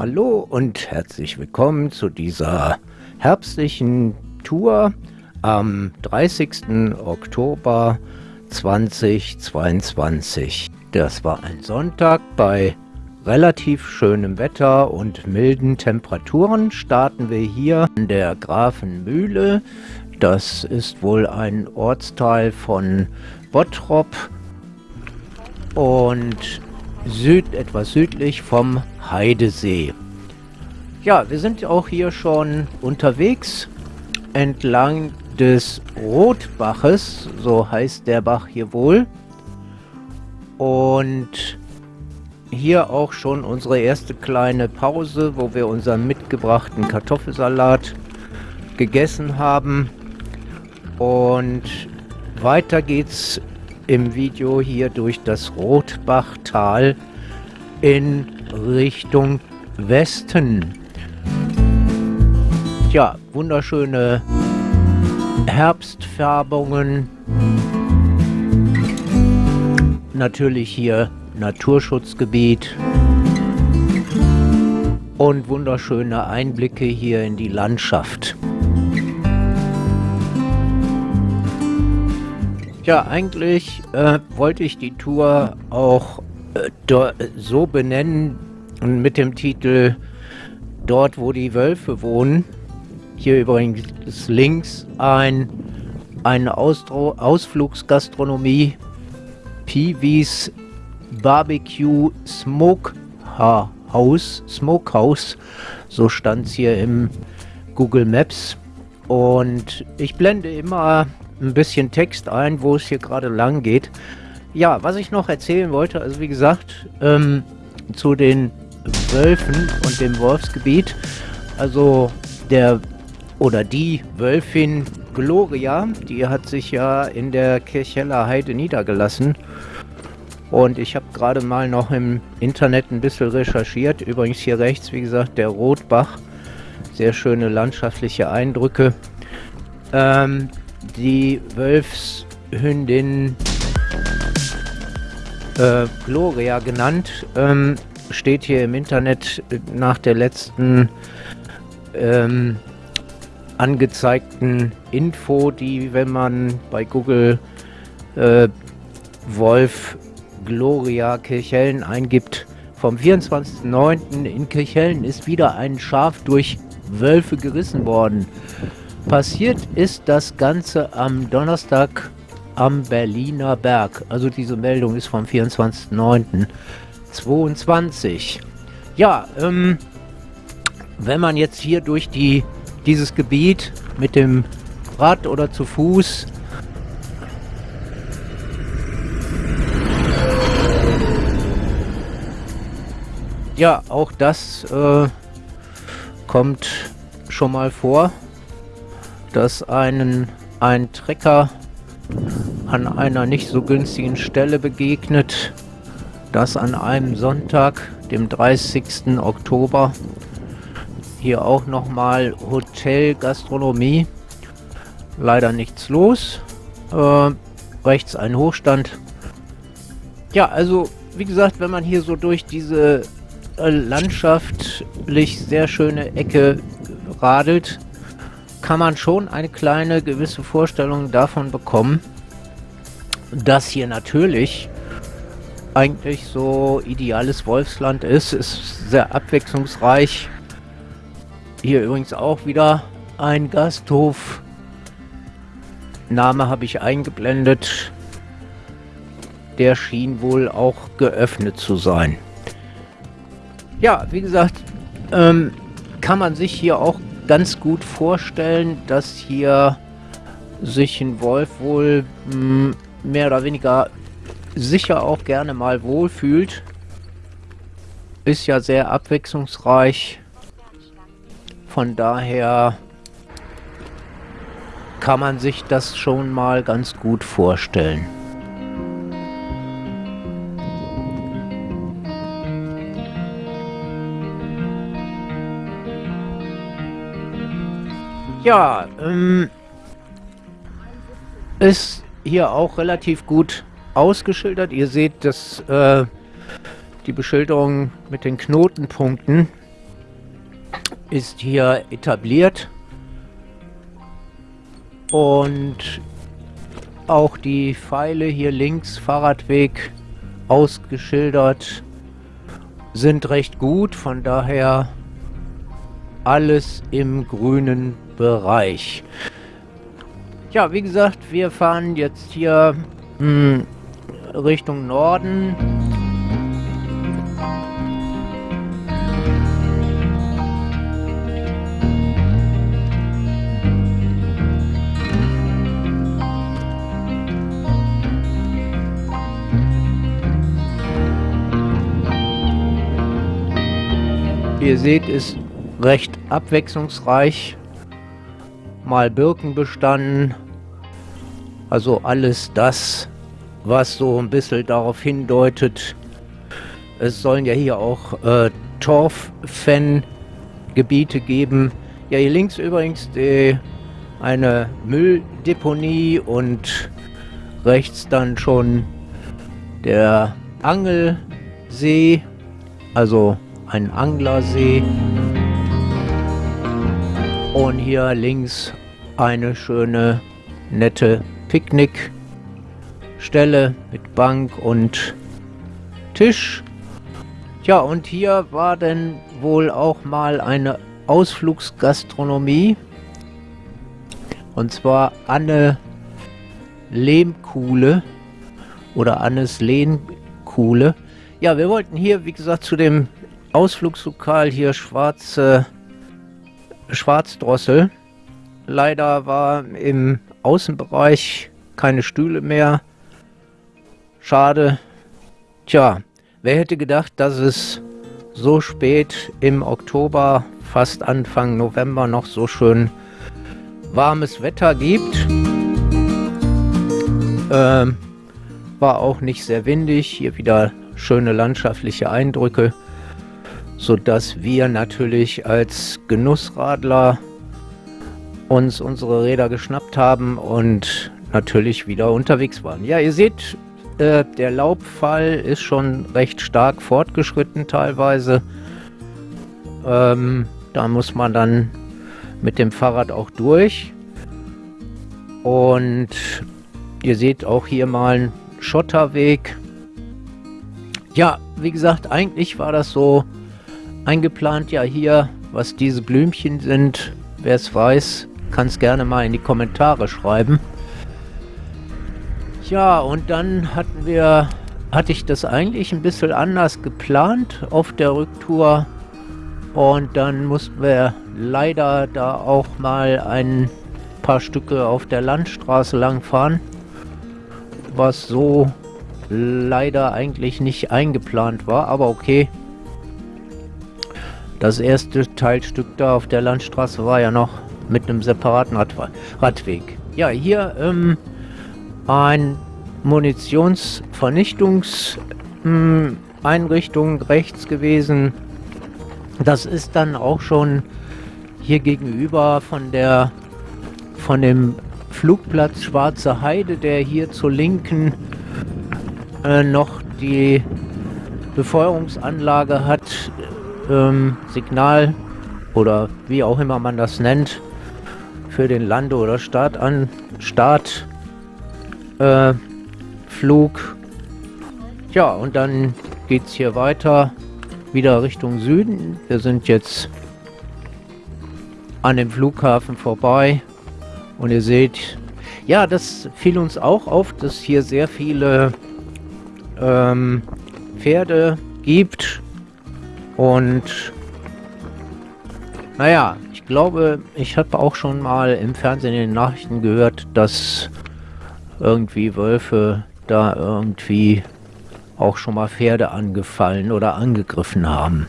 Hallo und herzlich willkommen zu dieser herbstlichen Tour am 30. Oktober 2022. Das war ein Sonntag bei relativ schönem Wetter und milden Temperaturen starten wir hier an der Grafenmühle. Das ist wohl ein Ortsteil von Bottrop und süd, etwas südlich vom Heidesee. Ja, wir sind auch hier schon unterwegs entlang des Rotbaches, so heißt der Bach hier wohl. Und hier auch schon unsere erste kleine Pause, wo wir unseren mitgebrachten Kartoffelsalat gegessen haben. Und weiter geht's im Video hier durch das Rotbachtal in Richtung Westen. Ja, wunderschöne Herbstfärbungen. Natürlich hier Naturschutzgebiet. Und wunderschöne Einblicke hier in die Landschaft. Ja, eigentlich äh, wollte ich die Tour auch äh, so benennen mit dem Titel Dort, wo die Wölfe wohnen. Hier übrigens links ein, eine Ausflugsgastronomie, Peewees Barbecue Smoke House, Smokehouse, so stand es hier im Google Maps. Und ich blende immer ein bisschen Text ein, wo es hier gerade lang geht. Ja, was ich noch erzählen wollte, also wie gesagt, ähm, zu den Wölfen und dem Wolfsgebiet. Also der oder die Wölfin Gloria, die hat sich ja in der Kircheller Heide niedergelassen. Und ich habe gerade mal noch im Internet ein bisschen recherchiert. Übrigens hier rechts, wie gesagt, der Rotbach. Sehr schöne landschaftliche Eindrücke. Ähm, die Wölfshündin äh, Gloria genannt, ähm, steht hier im Internet nach der letzten ähm, angezeigten Info, die, wenn man bei Google äh, Wolf Gloria Kirchhellen eingibt, vom 24.09. in Kirchhellen ist wieder ein Schaf durch Wölfe gerissen worden. Passiert ist das Ganze am Donnerstag am Berliner Berg. Also diese Meldung ist vom 24.09.22. Ja, ähm, wenn man jetzt hier durch die, dieses Gebiet mit dem Rad oder zu Fuß Ja, auch das äh, kommt schon mal vor dass einen ein Trecker an einer nicht so günstigen Stelle begegnet. Das an einem Sonntag, dem 30. Oktober. Hier auch nochmal Hotel, Gastronomie. Leider nichts los. Äh, rechts ein Hochstand. Ja, also wie gesagt, wenn man hier so durch diese äh, landschaftlich sehr schöne Ecke radelt, kann man schon eine kleine gewisse Vorstellung davon bekommen, dass hier natürlich eigentlich so ideales Wolfsland ist. Ist sehr abwechslungsreich. Hier übrigens auch wieder ein Gasthof. Name habe ich eingeblendet. Der schien wohl auch geöffnet zu sein. Ja, wie gesagt, ähm, kann man sich hier auch ganz gut vorstellen, dass hier sich ein Wolf wohl mh, hm, mehr oder weniger sicher auch gerne mal wohlfühlt. Ist ja sehr abwechslungsreich. Von daher kann man sich das schon mal ganz gut vorstellen. Ja, ähm, ist hier auch relativ gut ausgeschildert. Ihr seht, dass äh, die Beschilderung mit den Knotenpunkten ist hier etabliert. Und auch die Pfeile hier links, Fahrradweg, ausgeschildert, sind recht gut. Von daher alles im grünen Bereich. Ja, wie gesagt, wir fahren jetzt hier mh, hm, Richtung Norden. Ihr seht, ist recht abwechslungsreich. Mal Birkenbestand. Also alles das, was so ein bisschen darauf hindeutet. Es sollen ja hier auch äh, Torf-Fan-Gebiete geben. Ja, hier links übrigens die, eine Mülldeponie und rechts dann schon der Angelsee, also ein Anglersee. Und hier links eine schöne, nette Picknickstelle mit Bank und Tisch. Tja, und hier war denn wohl auch mal eine Ausflugsgastronomie. Und zwar Anne Lehmkuhle oder Annes Lehmkuhle. Ja, wir wollten hier, wie gesagt, zu dem Ausflugslokal hier schwarze Schwarzdrossel. Leider war im Außenbereich keine Stühle mehr. Schade. Tja, wer hätte gedacht, dass es so spät im Oktober, fast Anfang November, noch so schön warmes Wetter gibt. Ähm, war auch nicht sehr windig. Hier wieder schöne landschaftliche Eindrücke sodass wir natürlich als Genussradler uns unsere Räder geschnappt haben und natürlich wieder unterwegs waren. Ja, ihr seht, äh, der Laubfall ist schon recht stark fortgeschritten teilweise. Ähm, da muss man dann mit dem Fahrrad auch durch. Und ihr seht auch hier mal einen Schotterweg. Ja, wie gesagt, eigentlich war das so eingeplant ja hier, was diese Blümchen sind. Wer es weiß, kann es gerne mal in die Kommentare schreiben. Ja, und dann hatten wir, hatte ich das eigentlich ein bisschen anders geplant auf der Rücktour. Und dann mussten wir leider da auch mal ein paar Stücke auf der Landstraße lang fahren. Was so leider eigentlich nicht eingeplant war, aber okay. Das erste Teilstück da auf der Landstraße war ja noch mit einem separaten Radweg. Ja, hier ähm, ein Munitionsvernichtungseinrichtung hm, rechts gewesen. Das ist dann auch schon hier gegenüber von der von dem Flugplatz Schwarze Heide, der hier zur Linken äh, noch die Befeuerungsanlage hat, ähm, Signal oder wie auch immer man das nennt für den Lande- oder Start an Start äh. Ja, und dann geht es hier weiter wieder Richtung Süden. Wir sind jetzt an dem Flughafen vorbei und ihr seht, ja, das fiel uns auch auf, dass hier sehr viele ähm, Pferde gibt und naja, glaube, ich habe auch schon mal im Fernsehen in den Nachrichten gehört, dass irgendwie Wölfe da irgendwie auch schon mal Pferde angefallen oder angegriffen haben.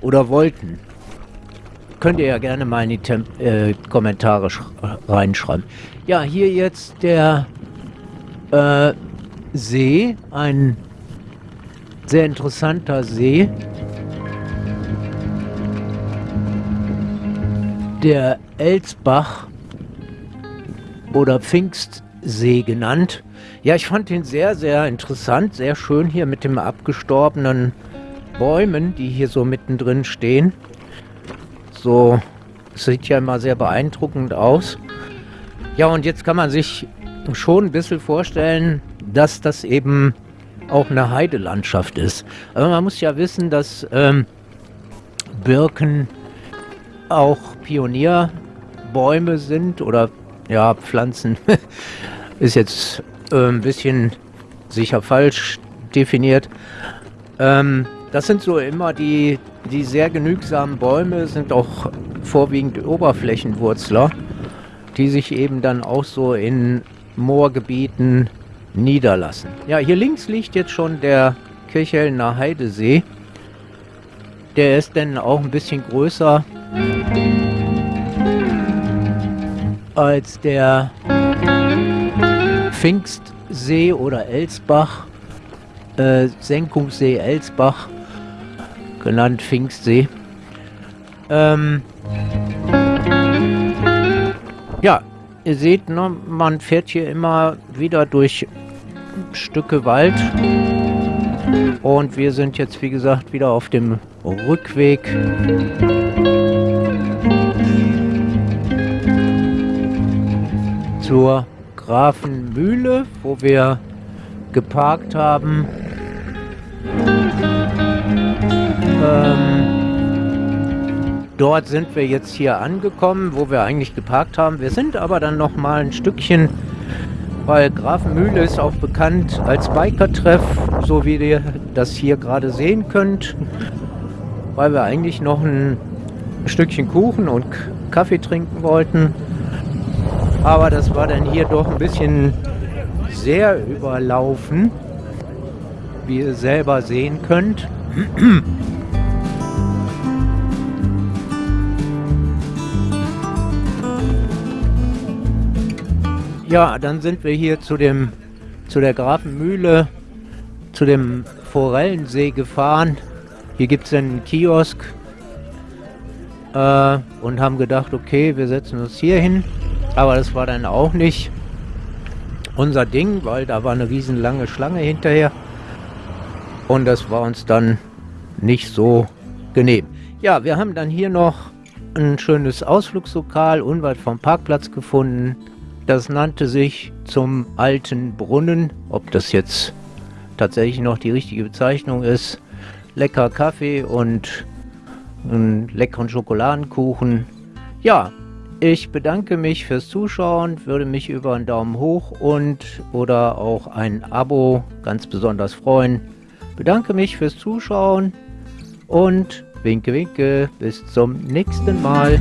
Oder wollten. Könnt ihr ja gerne mal in die Tem äh, Kommentare reinschreiben. Ja, hier jetzt der äh, See, ein sehr interessanter See. Der Elsbach oder Pfingstsee genannt. Ja, ich fand ihn sehr, sehr interessant, sehr schön hier mit den abgestorbenen Bäumen, die hier so mittendrin stehen. so, sieht ja immer sehr beeindruckend aus. Ja, und jetzt kann man sich schon ein bisschen vorstellen, dass das eben auch eine Heidelandschaft ist. Aber man muss ja wissen, dass ähm, Birken auch Pionierbäume sind oder ja, Pflanzen ist jetzt äh, ein bisschen sicher falsch definiert. Ähm, das sind so immer die, die sehr genügsamen Bäume, sind auch vorwiegend Oberflächenwurzler, die sich eben dann auch so in Moorgebieten niederlassen. Ja, hier links liegt jetzt schon der Kirchhellner Heidesee. Der ist dann auch ein bisschen größer als der Pfingstsee oder Elsbach, äh, Senkungssee Elsbach, genannt Pfingstsee. Ähm, ja, ihr seht, ne, man fährt hier immer wieder durch Stücke Wald. Und wir sind jetzt, wie gesagt, wieder auf dem Rückweg. Zur Grafenmühle, wo wir geparkt haben. Ähm, dort sind wir jetzt hier angekommen, wo wir eigentlich geparkt haben. Wir sind aber dann noch mal ein Stückchen weil Grafenmühle ist auch bekannt als Biker-Treff, so wie ihr das hier gerade sehen könnt, weil wir eigentlich noch ein Stückchen Kuchen und Kaffee trinken wollten. Aber das war dann hier doch ein bisschen sehr überlaufen, wie ihr selber sehen könnt. Ja, dann sind wir hier zu dem zu der Grafenmühle, zu dem Forellensee gefahren. Hier gibt es einen Kiosk äh, und haben gedacht, okay, wir setzen uns hier hin. Aber das war dann auch nicht unser Ding, weil da war eine riesenlange Schlange hinterher. Und das war uns dann nicht so genehm. Ja, wir haben dann hier noch ein schönes Ausflugslokal unweit vom Parkplatz gefunden. Das nannte sich zum alten Brunnen. Ob das jetzt tatsächlich noch die richtige Bezeichnung ist. Lecker Kaffee und einen leckeren Schokoladenkuchen. Ja, ich bedanke mich fürs Zuschauen, würde mich über einen Daumen hoch und oder auch ein Abo ganz besonders freuen. Bedanke mich fürs Zuschauen und winke winke, bis zum nächsten Mal.